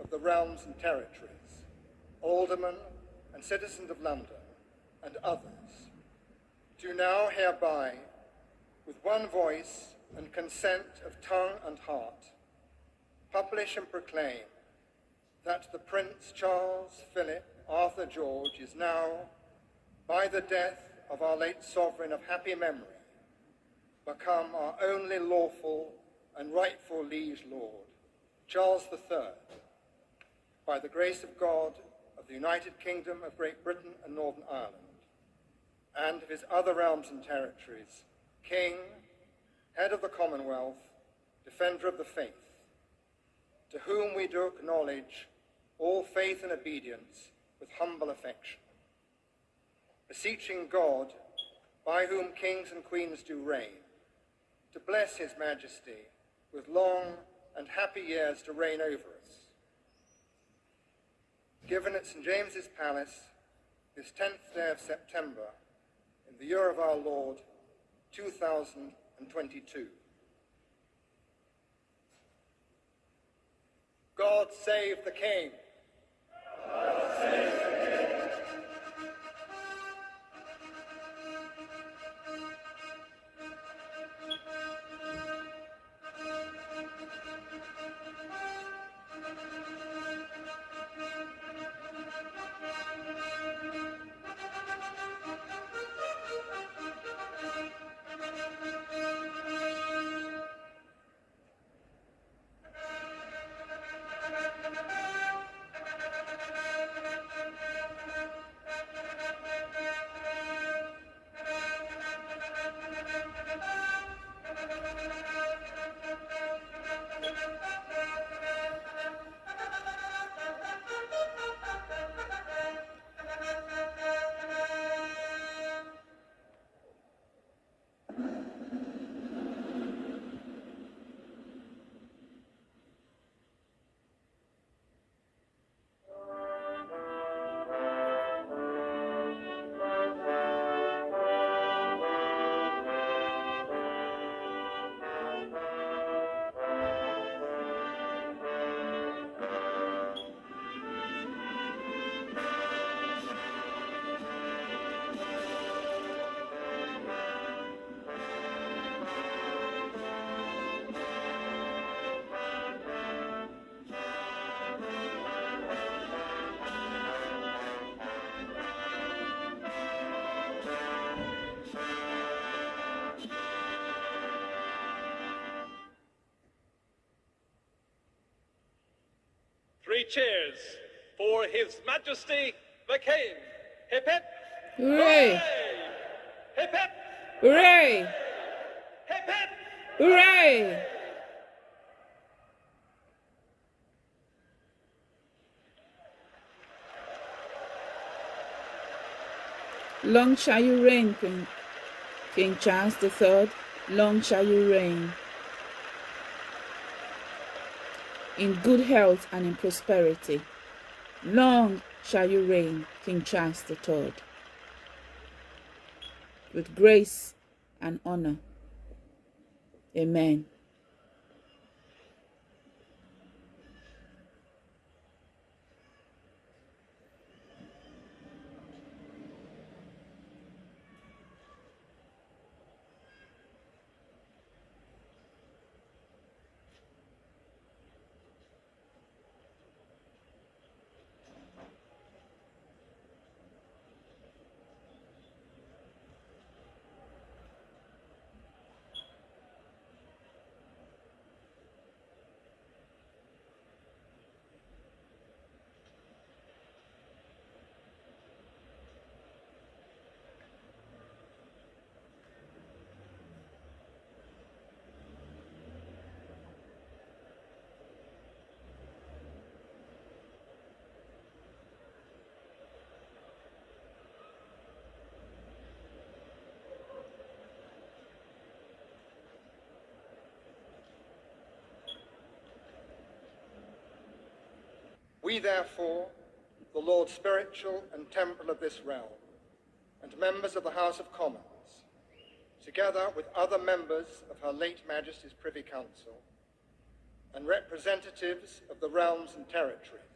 of the realms and territories, aldermen and citizens of London, and others, do now hereby, with one voice and consent of tongue and heart, publish and proclaim that the Prince Charles Philip Arthur George is now, by the death of our late sovereign of happy memory, become our only lawful and rightful liege lord, Charles III, by the grace of God of the United Kingdom of Great Britain and Northern Ireland, and of his other realms and territories, King, Head of the Commonwealth, Defender of the Faith, to whom we do acknowledge all faith and obedience with humble affection, beseeching God, by whom kings and queens do reign, to bless his majesty with long and happy years to reign over us. Given at St. James's Palace this 10th day of September in the year of our Lord, 2022. God save the King. Three cheers for His Majesty the King. Hip hip. Hooray! Hip hip. Hooray! Hip hip. Hooray! Long shall you reign, King, King Charles III. Long shall you reign. In good health and in prosperity. Long shall you reign, King Charles III. With grace and honor. Amen. We therefore, the Lord spiritual and temporal of this realm, and members of the House of Commons, together with other members of Her late Majesty's Privy Council, and representatives of the realms and territories.